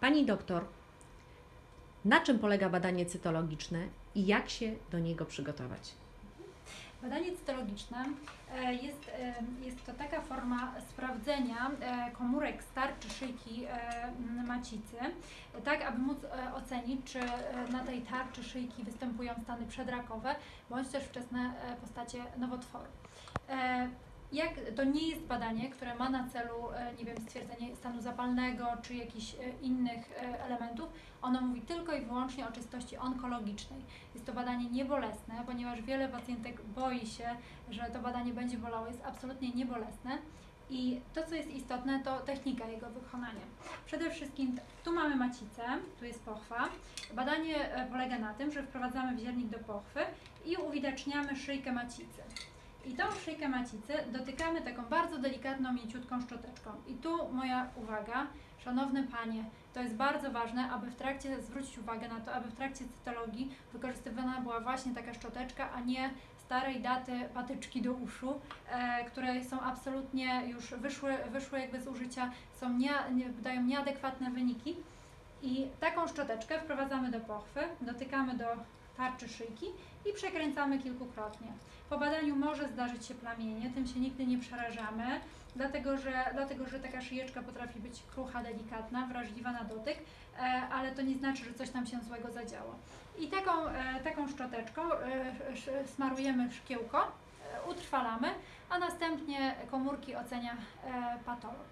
Pani doktor, na czym polega badanie cytologiczne i jak się do niego przygotować? Badanie cytologiczne e, jest, e, jest to taka forma sprawdzenia e, komórek starczy szyjki macicy, tak aby móc ocenić, czy na tej tarczy szyjki występują stany przedrakowe bądź też wczesne postacie nowotworu. Jak, to nie jest badanie, które ma na celu, e, nie wiem, stwierdzenie stanu zapalnego czy jakichś e, innych e, elementów. Ono mówi tylko i wyłącznie o czystości onkologicznej. Jest to badanie niebolesne, ponieważ wiele pacjentek boi się, że to badanie będzie bolało. Jest absolutnie niebolesne. I to, co jest istotne, to technika jego wykonania. Przede wszystkim tu mamy macicę, tu jest pochwa. Badanie polega na tym, że wprowadzamy wziernik do pochwy i uwidaczniamy szyjkę macicy. I tą szyjkę macicy dotykamy taką bardzo delikatną, mięciutką szczoteczką. I tu moja uwaga, szanowne panie, to jest bardzo ważne, aby w trakcie zwrócić uwagę na to, aby w trakcie cytologii wykorzystywana była właśnie taka szczoteczka, a nie starej daty patyczki do uszu, e, które są absolutnie już wyszły, wyszły jakby z użycia, są nie, nie, dają nieadekwatne wyniki. I taką szczoteczkę wprowadzamy do pochwy, dotykamy do tarczy szyjki i przekręcamy kilkukrotnie. Po badaniu może zdarzyć się plamienie, tym się nigdy nie przerażamy, dlatego że, dlatego że taka szyjeczka potrafi być krucha, delikatna, wrażliwa na dotyk, e, ale to nie znaczy, że coś tam się złego zadziało. I taką, e, taką szczoteczką e, smarujemy szkiełko, utrwalamy, a następnie komórki ocenia patolog.